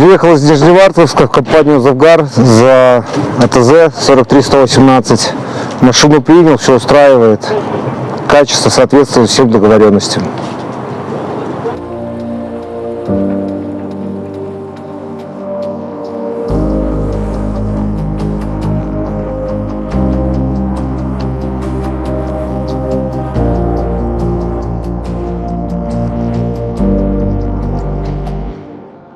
Приехал из Нижневартовска в компанию «Завгар» за АТЗ 43118. Машину принял, все устраивает. Качество соответствует всем договоренностям.